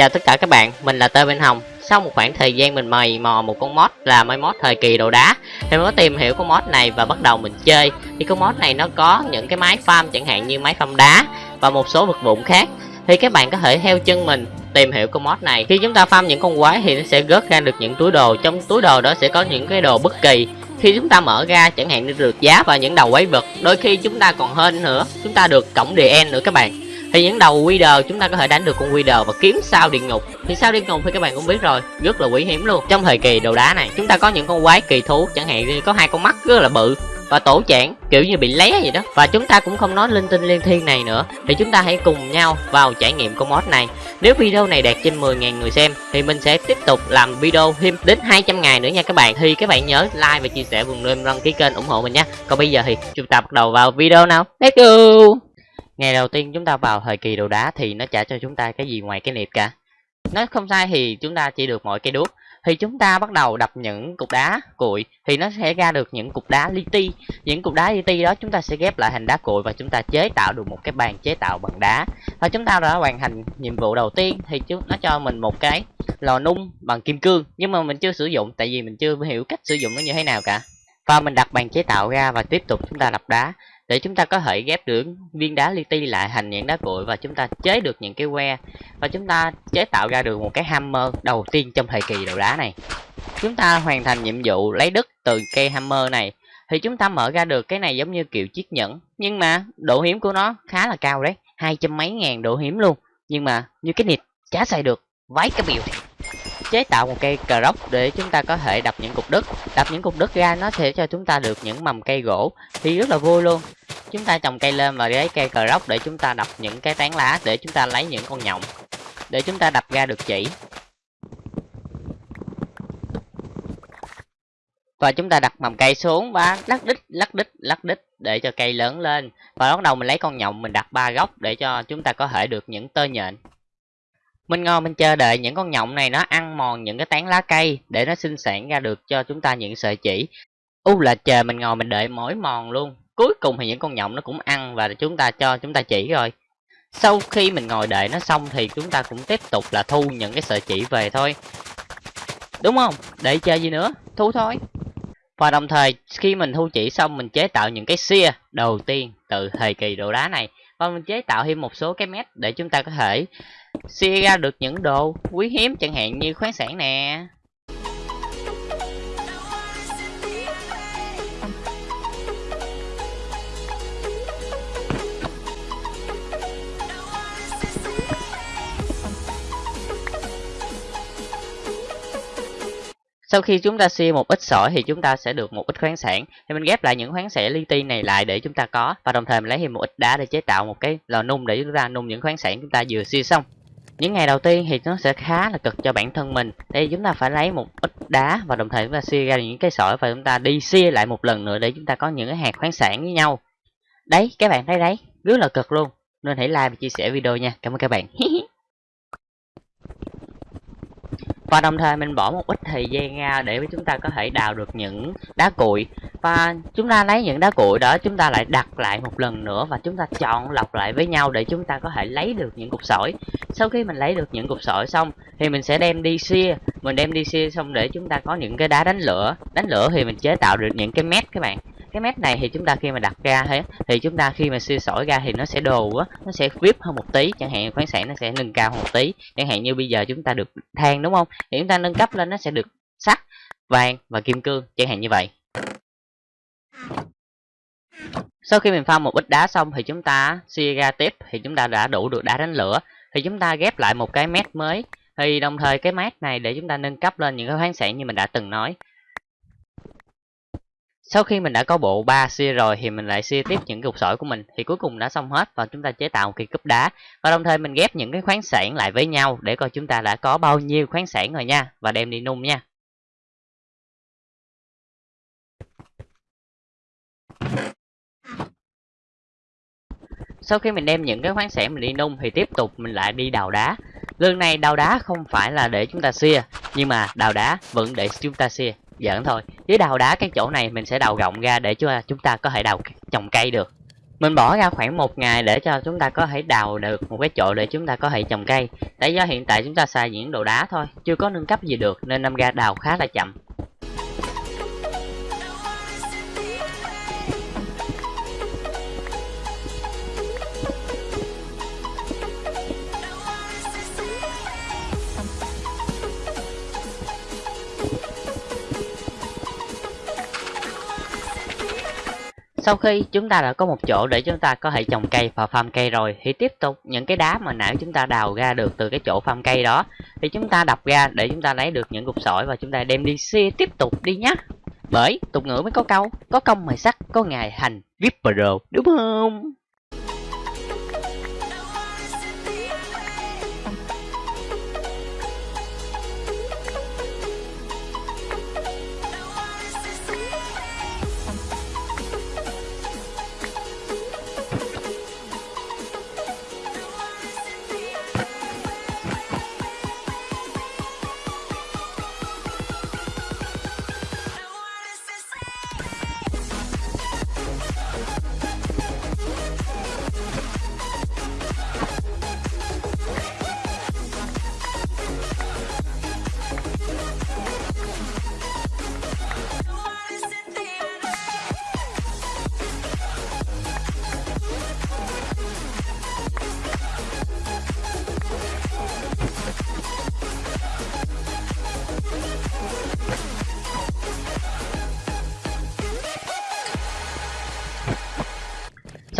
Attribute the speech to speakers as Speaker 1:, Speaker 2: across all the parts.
Speaker 1: Chào tất cả các bạn, mình là Tơ Bên Hồng. Sau một khoảng thời gian mình mày mò một con mod là máy mod thời kỳ đồ đá Thì mình có tìm hiểu con mod này và bắt đầu mình chơi. Thì con mod này nó có những cái máy farm chẳng hạn như máy farm đá Và một số vật dụng khác. Thì các bạn có thể theo chân mình tìm hiểu con mod này. Khi chúng ta farm những con quái thì nó sẽ rớt ra được những túi đồ. Trong túi đồ đó sẽ có những cái đồ bất kỳ. Khi chúng ta mở ra chẳng hạn như được giá và những đầu quái vật đôi khi chúng ta còn hơn nữa. Chúng ta được cổng DN nữa các bạn thì những đầu Wither chúng ta có thể đánh được con Wither và kiếm sao địa ngục. Thì sao địa ngục thì các bạn cũng biết rồi, rất là quý hiếm luôn. Trong thời kỳ đồ đá này, chúng ta có những con quái kỳ thú, chẳng hạn như có hai con mắt rất là bự và tổ chản kiểu như bị lé vậy đó. Và chúng ta cũng không nói linh tinh liên thiên này nữa, thì chúng ta hãy cùng nhau vào trải nghiệm con mod này. Nếu video này đạt trên 10.000 người xem, thì mình sẽ tiếp tục làm video thêm đến 200 ngày nữa nha các bạn. Thì các bạn nhớ like và chia sẻ vùng lên đăng ký kênh ủng hộ mình nha. Còn bây giờ thì chúng ta bắt đầu vào video nào. Let's go! Ngày đầu tiên chúng ta vào thời kỳ đồ đá thì nó trả cho chúng ta cái gì ngoài cái niệm cả. Nó không sai thì chúng ta chỉ được mỗi cây đuốc. Thì chúng ta bắt đầu đập những cục đá cuội thì nó sẽ ra được những cục đá li ti. Những cục đá li ti đó chúng ta sẽ ghép lại thành đá cuội và chúng ta chế tạo được một cái bàn chế tạo bằng đá. Và chúng ta đã hoàn thành nhiệm vụ đầu tiên thì chúng, nó cho mình một cái lò nung bằng kim cương. Nhưng mà mình chưa sử dụng, tại vì mình chưa hiểu cách sử dụng nó như thế nào cả. Và mình đặt bàn chế tạo ra và tiếp tục chúng ta đập đá để chúng ta có thể ghép được viên đá li ti lại thành những đá cuội và chúng ta chế được những cái que và chúng ta chế tạo ra được một cái hammer đầu tiên trong thời kỳ đồ đá này. Chúng ta hoàn thành nhiệm vụ lấy đất từ cây hammer này thì chúng ta mở ra được cái này giống như kiểu chiếc nhẫn. Nhưng mà độ hiếm của nó khá là cao đấy, hai trăm mấy ngàn độ hiếm luôn. Nhưng mà như cái nịt chả xài được, vái cái biểu chế tạo một cây cờ rốc để chúng ta có thể đập những cục đất. Đập những cục đất ra nó sẽ cho chúng ta được những mầm cây gỗ. Thì rất là vui luôn. Chúng ta trồng cây lên và lấy cây cờ rốc để chúng ta đập những cái tán lá, để chúng ta lấy những con nhộng, để chúng ta đập ra được chỉ. Và chúng ta đặt mầm cây xuống và lắc đít lắc đít lắc đít để cho cây lớn lên. Và bắt đầu mình lấy con nhộng mình đặt ba góc để cho chúng ta có thể được những tơ nhện mình ngồi mình chờ đợi những con nhộng này nó ăn mòn những cái tán lá cây để nó sinh sản ra được cho chúng ta những sợi chỉ. U là chờ mình ngồi mình đợi mỏi mòn luôn. Cuối cùng thì những con nhộng nó cũng ăn và chúng ta cho, chúng ta chỉ rồi. Sau khi mình ngồi đợi nó xong thì chúng ta cũng tiếp tục là thu những cái sợi chỉ về thôi. Đúng không? Để chơi gì nữa? Thu thôi. Và đồng thời, khi mình thu chỉ xong, mình chế tạo những cái xia đầu tiên từ thời kỳ đồ đá này. Và mình chế tạo thêm một số cái mét để chúng ta có thể xia ra được những đồ quý hiếm chẳng hạn như khoáng sản nè. Sau khi chúng ta xia một ít sỏi thì chúng ta sẽ được một ít khoáng sản. Thì mình ghép lại những khoáng sản li ti này lại để chúng ta có. Và đồng thời mình lấy thêm một ít đá để chế tạo một cái lò nung để chúng ta nung những khoáng sản chúng ta vừa xia xong những ngày đầu tiên thì nó sẽ khá là cực cho bản thân mình. Đây, chúng ta phải lấy một ít đá và đồng thời chúng ta xia ra những cái sỏi và chúng ta đi xia lại một lần nữa để chúng ta có những cái hạt khoáng sản với nhau. Đấy, các bạn thấy đấy, rất là cực luôn. Nên hãy like và chia sẻ video nha. Cảm ơn các bạn. và đồng thời mình bỏ một ít thời gian ra để chúng ta có thể đào được những đá cuội. Và chúng ta lấy những đá cuội đó, chúng ta lại đặt lại một lần nữa và chúng ta chọn lọc lại với nhau để chúng ta có thể lấy được những cục sỏi. Sau khi mình lấy được những cục sỏi xong, thì mình sẽ đem đi xia. Mình đem đi xia xong để chúng ta có những cái đá đánh lửa. Đánh lửa thì mình chế tạo được những cái mét các bạn cái mét này thì chúng ta khi mà đặt ra thế thì chúng ta khi mà siêu sỏi ra thì nó sẽ đồ á, nó sẽ vip hơn một tí. Chẳng hạn khoáng sản nó sẽ nâng cao một tí. Chẳng hạn như bây giờ chúng ta được than đúng không? Thì chúng ta nâng cấp lên nó sẽ được sắt, vàng và kim cương, chẳng hạn như vậy. Sau khi mình pha một ít đá xong thì chúng ta xì ra tiếp, thì chúng ta đã đủ được đá đánh lửa. Thì chúng ta ghép lại một cái mét mới. Thì đồng thời cái mét này để chúng ta nâng cấp lên những cái khoáng sản như mình đã từng nói sau khi mình đã có bộ 3 xia rồi thì mình lại xia tiếp những cục sỏi của mình. Thì cuối cùng đã xong hết và chúng ta chế tạo một cái cúp đá. Và đồng thời mình ghép những cái khoáng sản lại với nhau để coi chúng ta đã có bao nhiêu khoáng sản rồi nha. Và đem đi nung nha. Sau khi mình đem những cái khoáng sản mình đi nung thì tiếp tục mình lại đi đào đá. Lần này đào đá không phải là để chúng ta xia, nhưng mà đào đá vẫn để chúng ta xia giỡn thôi. Với đào đá cái chỗ này mình sẽ đào rộng ra để cho chúng ta có thể đào trồng cây được. Mình bỏ ra khoảng một ngày để cho chúng ta có thể đào được một cái chỗ để chúng ta có thể trồng cây. Tại do hiện tại chúng ta xài những đồ đá thôi, chưa có nâng cấp gì được nên năm ra đào khá là chậm. Sau khi chúng ta đã có một chỗ để chúng ta có thể trồng cây và farm cây rồi, thì tiếp tục những cái đá mà nãy chúng ta đào ra được từ cái chỗ farm cây đó, thì chúng ta đập ra để chúng ta lấy được những cục sỏi và chúng ta đem đi xe tiếp tục đi nhé. Bởi tục ngữ mới có câu, có công mài sắt có ngày hành Ripper đúng không?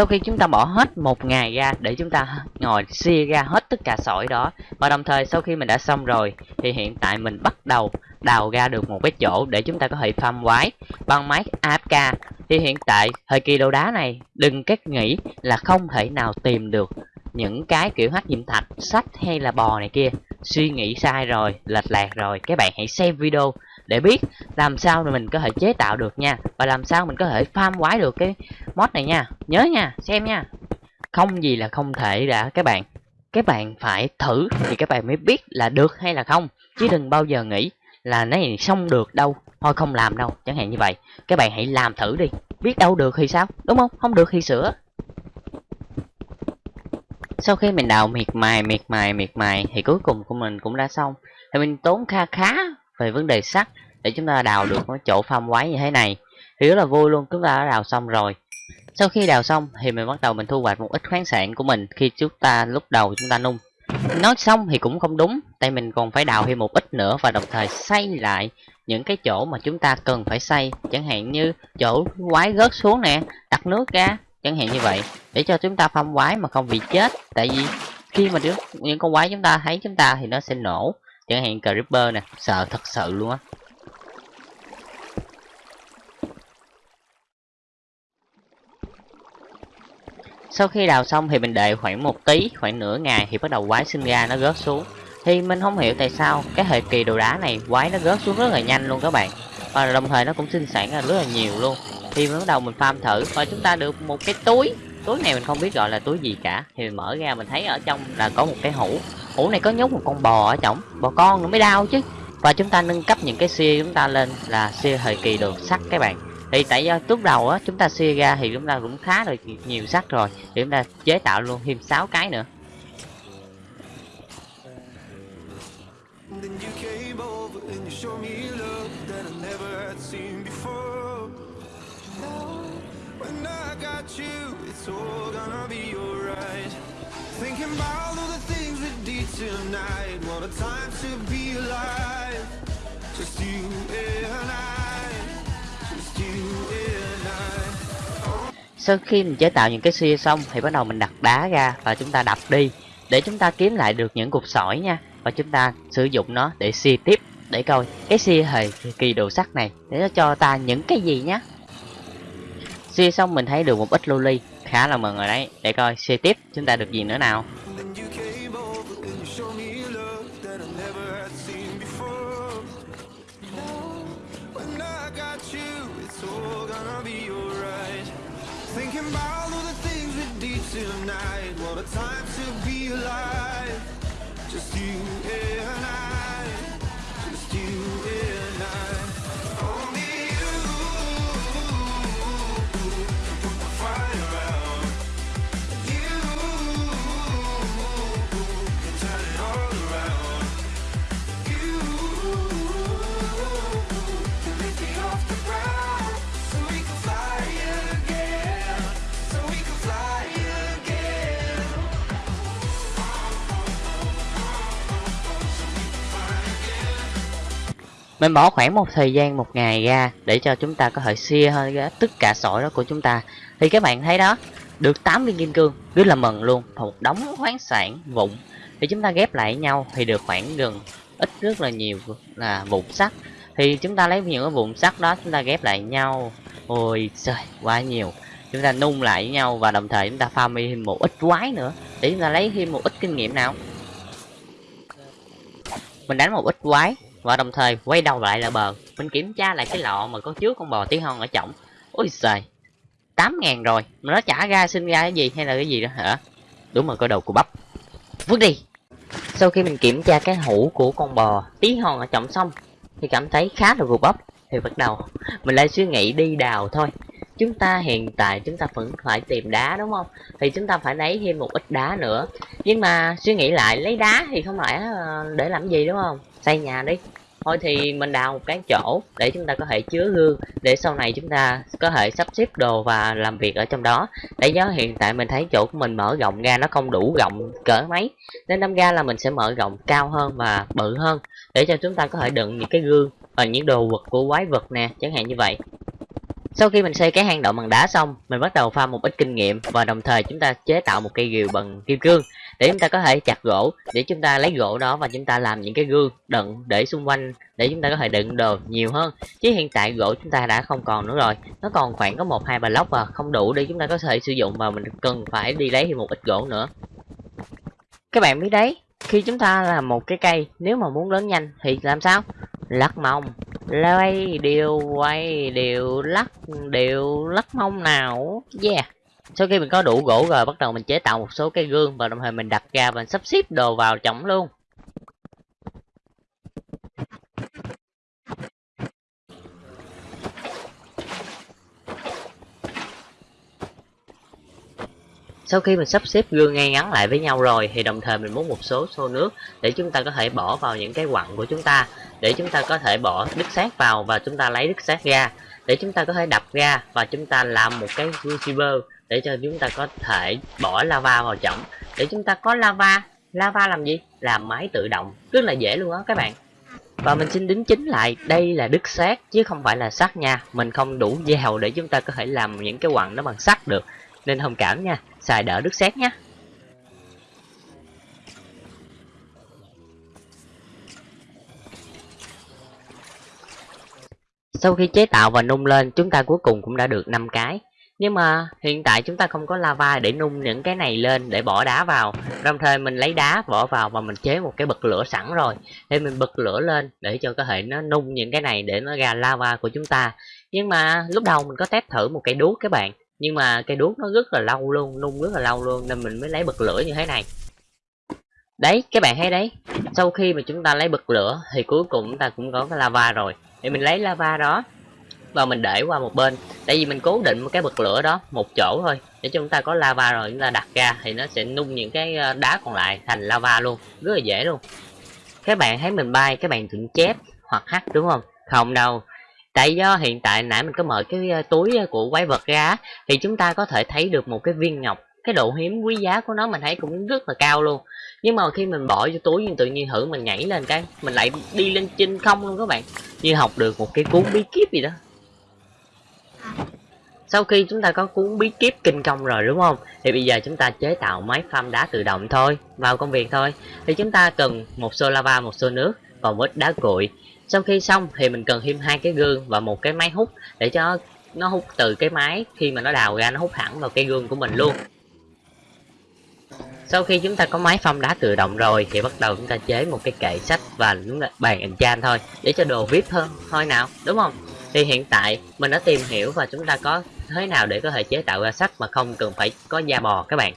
Speaker 1: Sau khi chúng ta bỏ hết một ngày ra để chúng ta ngồi xia ra hết tất cả sỏi đó, và đồng thời sau khi mình đã xong rồi, thì hiện tại mình bắt đầu đào ra được một cái chỗ để chúng ta có thể farm quái bằng máy AFK thì hiện tại thời kỳ đồ đá này, đừng cách nghĩ là không thể nào tìm được những cái kiểu hắc diệm thạch sách hay là bò này kia. Suy nghĩ sai rồi, lệch lạc rồi. Các bạn hãy xem video để biết làm sao mình có thể chế tạo được nha. Và làm sao mình có thể farm quái được cái mod này nha. Nhớ nha, xem nha. Không gì là không thể đã, các bạn. Các bạn phải thử thì các bạn mới biết là được hay là không. Chứ đừng bao giờ nghĩ là này xong được đâu. Thôi không làm đâu, chẳng hạn như vậy. Các bạn hãy làm thử đi. Biết đâu được thì sao? Đúng không? Không được thì sửa. Sau khi mình đào miệt mài miệt mài miệt mài thì cuối cùng của mình cũng đã xong. Thì mình tốn kha khá về vấn đề sắt để chúng ta đào được cái chỗ farm quái như thế này. Thì rất là vui luôn, chúng ta đã đào xong rồi. Sau khi đào xong thì mình bắt đầu mình thu hoạch một ít khoáng sản của mình khi chúng ta, lúc đầu chúng ta nung. Nói xong thì cũng không đúng, tại mình còn phải đào thêm một ít nữa và đồng thời xây lại những cái chỗ mà chúng ta cần phải xây. Chẳng hạn như chỗ quái rớt xuống nè, đặt nước ra, chẳng hạn như vậy. Để cho chúng ta phong quái mà không bị chết. Tại vì khi mà những con quái chúng ta thấy chúng ta thì nó sẽ nổ chẳng hạn creeper nè, sợ thật sự luôn á. Sau khi đào xong thì mình đợi khoảng một tí khoảng nửa ngày thì bắt đầu quái sinh ra, nó rớt xuống. Thì mình không hiểu tại sao cái thời kỳ đồ đá này quái nó rớt xuống rất là nhanh luôn các bạn. Và đồng thời nó cũng sinh sản ra rất là nhiều luôn. Thì bắt đầu mình farm thử, và chúng ta được một cái túi. Túi này mình không biết gọi là túi gì cả. Thì mình mở ra mình thấy ở trong là có một cái hũ ủ này có nhốt một con bò ở trong. Bò con nó mới đau chứ. Và chúng ta nâng cấp những cái xia chúng ta lên là xia thời kỳ đường sắt các bạn. Thì tại do lúc đầu á, chúng ta xia ra thì chúng ta cũng khá là nhiều sắt rồi. Thì chúng ta chế tạo luôn thêm 6 cái nữa. Thinking time to be alive. Just you and I. Just you and I. Sau khi mình chế tạo những cái xia xong thì bắt đầu mình đặt đá ra và chúng ta đập đi để chúng ta kiếm lại được những cục sỏi nha. Và chúng ta sử dụng nó để xia tiếp, để coi cái xia thời kỳ đồ sắt này để nó cho ta những cái gì nhá. Xia xong mình thấy được một ít loli khá là mừng rồi đấy. Để coi xia tiếp, chúng ta được gì nữa nào? You mình bỏ khoảng một thời gian một ngày ra để cho chúng ta có thể xia hơn tất cả sỏi đó của chúng ta. Thì các bạn thấy đó, được 8 viên kim cương, rất là mừng luôn. Một đống khoáng sản vụn. Thì chúng ta ghép lại nhau thì được khoảng gần ít rất là nhiều là vụn sắt. Thì chúng ta lấy những cái vụn sắt đó, chúng ta ghép lại nhau. Ôi trời, quá nhiều. Chúng ta nung lại với nhau và đồng thời chúng ta farm thêm một ít quái nữa. Để chúng ta lấy thêm một ít kinh nghiệm nào. Mình đánh một ít quái và đồng thời quay đầu lại là bờ, mình kiểm tra lại cái lọ mà có chứa con bò tí hon ở trọng ôi trời tám ngàn rồi, mà nó trả ra sinh ra cái gì hay là cái gì đó hả? Đúng rồi, có đầu của bắp. Vứt đi. Sau khi mình kiểm tra cái hũ của con bò tí hon ở trọng xong, thì cảm thấy khá là gục bắp. Thì bắt đầu, mình lại suy nghĩ đi đào thôi chúng ta hiện tại chúng ta vẫn phải tìm đá, đúng không? Thì chúng ta phải lấy thêm một ít đá nữa. Nhưng mà suy nghĩ lại, lấy đá thì không phải ờ, để làm gì, đúng không? Xây nhà đi. Thôi thì mình đào một cái chỗ để chúng ta có thể chứa gương để sau này chúng ta có thể sắp xếp đồ và làm việc ở trong đó. Để nhớ hiện tại mình thấy chỗ của mình mở rộng ra nó không đủ rộng cỡ mấy, nên đâm ra là mình sẽ mở rộng cao hơn và bự hơn, để cho chúng ta có thể đựng những cái gương và những đồ vật của quái vật nè, chẳng hạn như vậy sau khi mình xây cái hang động bằng đá xong, mình bắt đầu pha một ít kinh nghiệm và đồng thời chúng ta chế tạo một cây rìu bằng kim cương để chúng ta có thể chặt gỗ, để chúng ta lấy gỗ đó và chúng ta làm những cái gương đựng để xung quanh để chúng ta có thể đựng đồ nhiều hơn. Chứ hiện tại gỗ chúng ta đã không còn nữa rồi, nó còn khoảng có một hai block và không đủ để chúng ta có thể sử dụng và mình cần phải đi lấy thêm một ít gỗ nữa. Các bạn biết đấy, khi chúng ta làm một cái cây, nếu mà muốn lớn nhanh thì làm sao? Lắc mông lay đều, quay đều, lắc đều, lắc mông nào. Yeah. Sau khi mình có đủ gỗ rồi, bắt đầu mình chế tạo một số cây gương và đồng thời mình đặt ra và sắp xếp đồ vào trong luôn. Sau khi mình sắp xếp gương ngay ngắn lại với nhau rồi, thì đồng thời mình muốn một số xô nước để chúng ta có thể bỏ vào những cái quặng của chúng ta, để chúng ta có thể bỏ đứt sát vào và chúng ta lấy đứt sát ra, để chúng ta có thể đập ra và chúng ta làm một cái crucible để cho chúng ta có thể bỏ lava vào trọng để chúng ta có lava lava làm gì? Làm máy tự động, rất là dễ luôn á các bạn. Và mình xin đính chính lại, đây là đứt sắt chứ không phải là sắt nha. Mình không đủ dèo để chúng ta có thể làm những cái quặng nó bằng sắt được nên thông cảm nha xài đỡ đứt xét nhé Sau khi chế tạo và nung lên, chúng ta cuối cùng cũng đã được 5 cái. Nhưng mà hiện tại chúng ta không có lava để nung những cái này lên để bỏ đá vào. Đồng thời mình lấy đá bỏ vào và mình chế một cái bật lửa sẵn rồi. Thì mình bật lửa lên để cho có thể nó nung những cái này để nó ra lava của chúng ta. Nhưng mà lúc đầu mình có test thử một cái đuốc các bạn. Nhưng mà cây đuốc nó rất là lâu luôn, nung rất là lâu luôn nên mình mới lấy bật lửa như thế này. Đấy, các bạn thấy đấy. Sau khi mà chúng ta lấy bật lửa thì cuối cùng chúng ta cũng có cái lava rồi. Thì mình lấy lava đó và mình để qua một bên. Tại vì mình cố định một cái bật lửa đó một chỗ thôi. Để chúng ta có lava rồi chúng ta đặt ra thì nó sẽ nung những cái ờ, đá còn lại thành lava luôn. Rất là dễ luôn. Các bạn thấy mình bay các bạn tưởng chép hoặc hắt đúng không? Không đâu tại do hiện tại nãy mình có mở cái ờ, túi ờ, của quái vật ra thì chúng ta có thể thấy được một cái viên ngọc, cái độ hiếm quý giá của nó mình thấy cũng rất là cao luôn. Nhưng mà khi mình bỏ vô túi tự nhiên thử mình nhảy lên cái, mình lại đi lên trên không luôn các bạn, như học được một cái cuốn bí kíp gì đó. Sau khi chúng ta có cuốn bí kíp kinh công rồi, đúng không? Thì bây giờ chúng ta chế tạo máy farm đá tự động thôi, vào công việc thôi. Thì chúng ta cần một xô lava, một xô nước và một ít đá cuội sau khi xong thì mình cần thêm hai cái gương và một cái máy hút để cho nó hút từ cái máy khi mà nó đào ra, nó hút thẳng vào cây gương của mình luôn. Sau khi chúng ta có máy phong đá tự động rồi thì bắt đầu chúng ta chế một cái kệ sách và chúng ta bàn enchant thôi, để cho đồ vip hơn, thôi nào, đúng không? Thì hiện tại mình đã tìm hiểu và chúng ta có thế nào để có thể chế tạo ra sách mà không cần phải có da bò các bạn.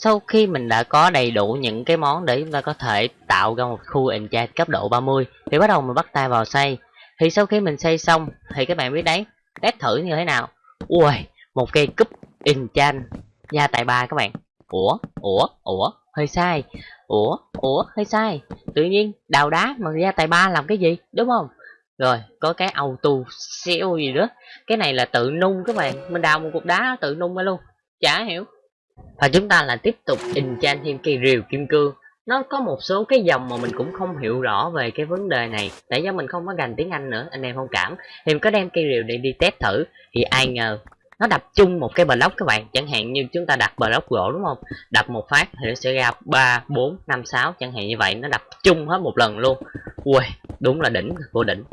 Speaker 1: Sau khi mình đã có đầy đủ những cái món để chúng ta có thể tạo ra một khu enchant cấp độ 30 thì bắt đầu mình bắt tay vào xây. Thì sau khi mình xây xong, thì các bạn biết đấy, test thử như thế nào. Ui, một cây cúp enchant gia tài ba các bạn. Ủa ủa ủa, hơi sai. Ủa ủa, hơi sai. Tự nhiên, đào đá mà gia tài ba làm cái gì, đúng không? Rồi, có cái auto xeo gì nữa. Cái này là tự nung các bạn. Mình đào một cục đá tự nung ra luôn. Chả hiểu và chúng ta là tiếp tục enchant thêm cây rìu kim cương. Nó có một số cái dòng mà mình cũng không hiểu rõ về cái vấn đề này. Tại do mình không có gành tiếng anh nữa, anh em không cảm. Thì mình có đem cây rìu để đi test thử. Thì ai ngờ, nó đập chung một cái block các bạn. Chẳng hạn như chúng ta đặt block gỗ đúng không? Đập một phát thì nó sẽ ra ba, bốn, năm, sáu. Chẳng hạn như vậy, nó đập chung hết một lần luôn. Ui đúng là đỉnh, vô đỉnh.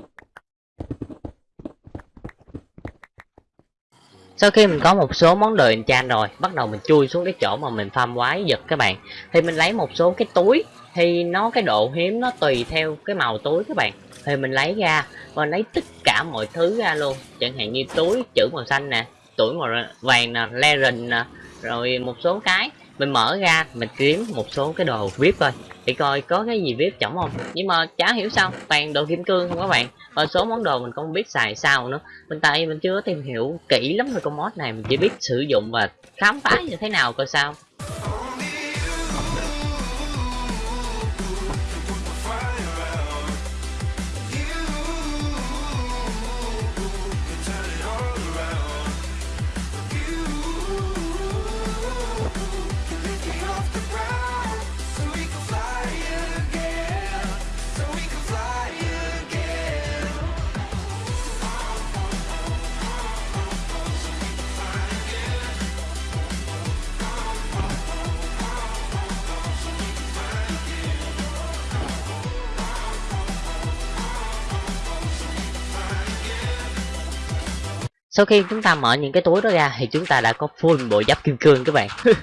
Speaker 1: Sau khi mình có một số món đồ enchant rồi, bắt đầu mình chui xuống cái chỗ mà mình farm quái giật các bạn. Thì mình lấy một số cái túi, thì nó, cái độ hiếm nó tùy theo cái màu túi các bạn. Thì mình lấy ra và lấy tất cả mọi thứ ra luôn. Chẳng hạn như túi, chữ màu xanh nè, tuổi màu vàng nè legend nè, rồi một số cái. Mình mở ra, mình kiếm một số cái đồ vip thôi để coi có cái gì vip chổng không? Nhưng mà chả hiểu sao, toàn đồ kim cương không các bạn và số món đồ mình không biết xài sao nữa. Mình tại mình chưa tìm hiểu kỹ lắm về con mod này, mình chỉ biết sử dụng và khám phá như thế nào coi sao. Sau khi chúng ta mở những cái túi đó ra, thì chúng ta đã có full bộ giáp kim cương các bạn.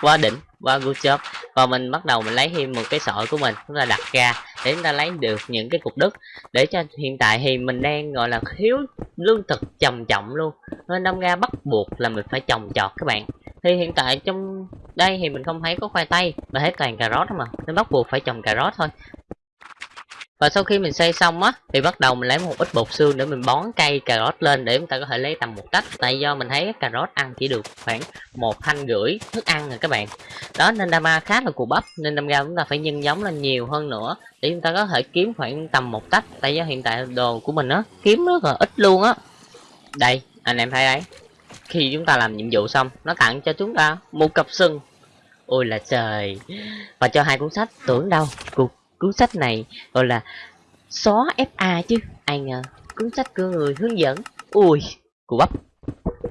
Speaker 1: Quá đỉnh, quá good job. Và mình bắt đầu mình lấy thêm một cái sợi của mình, chúng ta đặt ra để chúng ta lấy được những cái cục đất. Để cho hiện tại thì mình đang, gọi là, thiếu lương thực trầm trọng luôn. Nên đâm ra bắt buộc là mình phải trồng trọt các bạn. Thì hiện tại trong đây thì mình không thấy có khoai tây, mà hết toàn cà rốt mà. Nên bắt buộc phải trồng cà rốt thôi và sau khi mình xây xong á, thì bắt đầu mình lấy một ít bột xương để mình bón cây cà rốt lên để chúng ta có thể lấy tầm một tách. Tại do mình thấy cà rốt ăn chỉ được khoảng một thanh rưỡi thức ăn rồi các bạn. Đó, nên dama khá là cù bắp, nên đâm ra chúng ta phải nhân giống lên nhiều hơn nữa để chúng ta có thể kiếm khoảng tầm một tách. Tại do hiện tại đồ của mình á, kiếm rất là ít luôn á. Đây, anh em thấy đấy. Khi chúng ta làm nhiệm vụ xong, nó tặng cho chúng ta một cặp sừng. Ôi là trời. Và cho hai cuốn sách tưởng đâu, cuộc cuốn sách này, gọi là xóa FA chứ. Ai ngờ, cuốn sách của người hướng dẫn. Ui cụ bắp.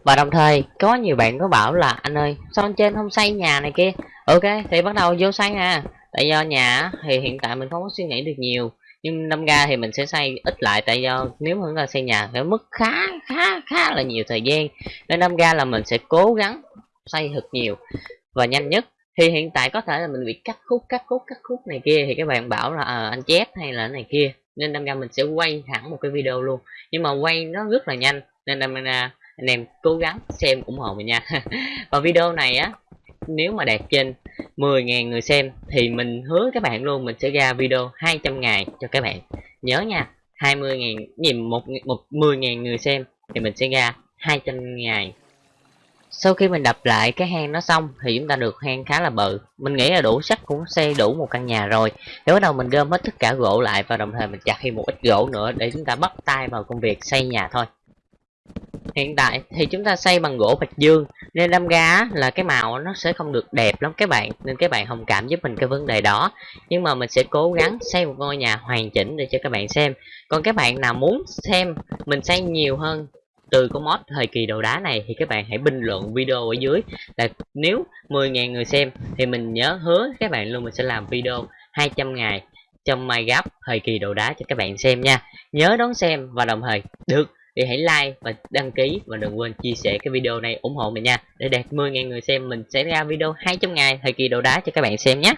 Speaker 1: Và đồng thời, có nhiều bạn có bảo là, anh ơi, sao anh trên không xây nhà này kia? Ok, thì bắt đầu vô xây ha tại do nhà thì hiện tại mình không có suy nghĩ được nhiều, nhưng năm ga thì mình sẽ xây ít lại, tại do nếu mà chúng ta xây nhà phải mất khá khá khá là nhiều thời gian. Nên năm ga là mình sẽ cố gắng xây thật nhiều và nhanh nhất thì hiện tại có thể là mình bị cắt khúc cắt khúc cắt khúc này kia thì các bạn bảo là à, anh chép hay là này kia. Nên đâm ra mình sẽ quay hẳn một cái video luôn. Nhưng mà quay nó rất là nhanh nên đâm ra anh em cố gắng xem ủng hộ mình nha. Và video này á nếu mà đạt trên 10.000 người xem thì mình hứa các bạn luôn mình sẽ ra video 200 ngày cho các bạn. Nhớ nha 20.000 nhìn một một 10.000 người xem thì mình sẽ ra 200 ngày sau khi mình đập lại cái hang nó xong thì chúng ta được hang khá là bự. Mình nghĩ là đủ sắt cũng xây đủ một căn nhà rồi. Để bắt đầu mình gom hết tất cả gỗ lại và đồng thời mình chặt thêm một ít gỗ nữa để chúng ta bắt tay vào công việc xây nhà thôi. Hiện tại thì chúng ta xây bằng gỗ bạch dương, nên đâm ra là cái màu nó sẽ không được đẹp lắm các bạn. Nên các bạn thông cảm giúp mình cái vấn đề đó. Nhưng mà mình sẽ cố gắng xây một ngôi nhà hoàn chỉnh để cho các bạn xem. Còn các bạn nào muốn xem mình xây nhiều hơn từ con mod thời kỳ đồ đá này thì các bạn hãy bình luận video ở dưới. Là nếu 10.000 người xem thì mình nhớ hứa các bạn luôn mình sẽ làm video 200 ngày trong Minecraft thời kỳ đồ đá cho các bạn xem nha. Nhớ đón xem và đồng thời, được, thì hãy like và đăng ký và đừng quên chia sẻ cái video này ủng hộ mình nha. Để đạt 10.000 người xem mình sẽ ra video 200 ngày thời kỳ đồ đá cho các bạn xem nhé.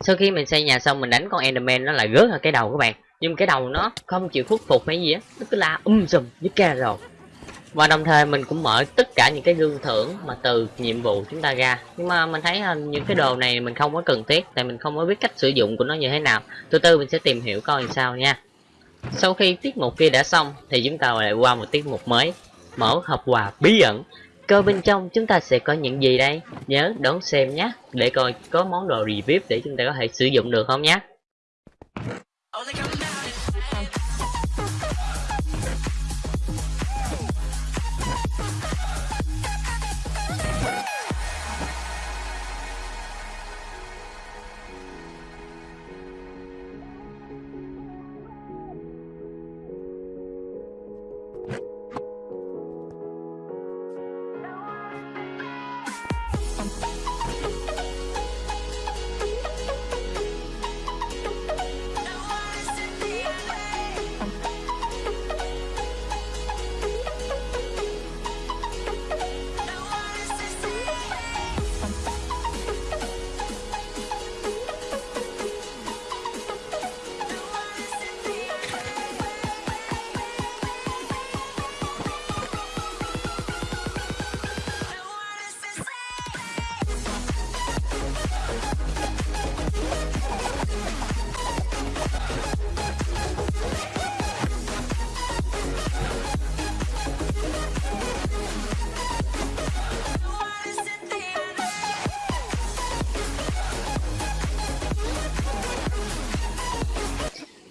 Speaker 1: Sau khi mình xây nhà xong, mình đánh con enderman, nó lại rớt ở cái đầu các bạn. Nhưng cái đầu nó không chịu khuất phục hay gì á, nó cứ la um sùm với ca rồi. Và đồng thời mình cũng mở tất cả những cái gương thưởng mà từ nhiệm vụ chúng ta ra. Nhưng mà mình thấy là những cái đồ này mình không có cần thiết, tại mình không có biết cách sử dụng của nó như thế nào. Từ từ mình sẽ tìm hiểu coi làm sao nha. Sau khi tiết mục kia đã xong, thì chúng ta lại qua một tiết mục mới, mở hộp quà bí ẩn coi bên trong chúng ta sẽ có những gì đây? Nhớ đón xem nhé, để coi có món đồ review để chúng ta có thể sử dụng được không nhé.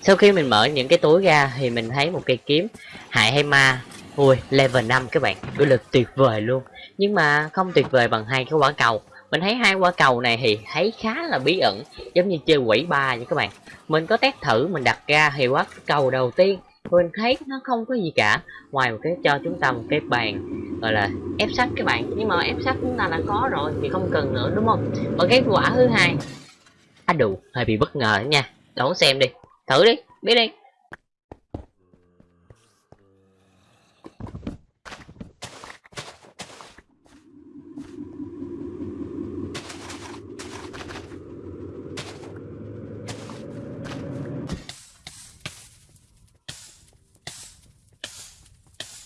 Speaker 1: Sau khi mình mở những cái túi ra thì mình thấy một cây kiếm hại hay ma. Ui level 5 các bạn uy lực tuyệt vời luôn. Nhưng mà không tuyệt vời bằng hai cái quả cầu. Mình thấy hai quả cầu này thì thấy khá là bí ẩn giống như chơi quỷ ba vậy các bạn. Mình có test thử mình đặt ra thì quả cầu đầu tiên mình thấy nó không có gì cả. Ngoài một cái cho chúng ta một cái bàn gọi là ép sắt các bạn. Nhưng mà ép sắt chúng ta đã có rồi thì không cần nữa đúng không? Và cái quả thứ hai á à, đủ hơi bị bất ngờ nha. Đón xem đi thử đi, biết đi.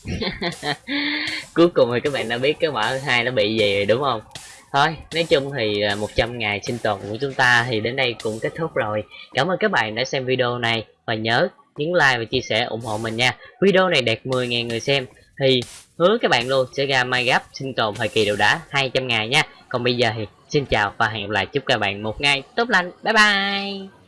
Speaker 1: Cuối cùng thì các bạn đã biết cái quả hai nó bị gì rồi, đúng không? Thôi, nói chung thì à, 100 ngày sinh tồn của chúng ta thì đến đây cũng kết thúc rồi. Cảm ơn các bạn đã xem video này. Và nhớ nhấn like và chia sẻ ủng hộ mình nha. Video này đạt 10.000 người xem. Thì hứa các bạn luôn sẽ ra Minecraft sinh tồn thời kỳ đầu đá 200 ngày nha. Còn bây giờ thì xin chào và hẹn gặp lại. Chúc các bạn một ngày tốt lành. Bye bye.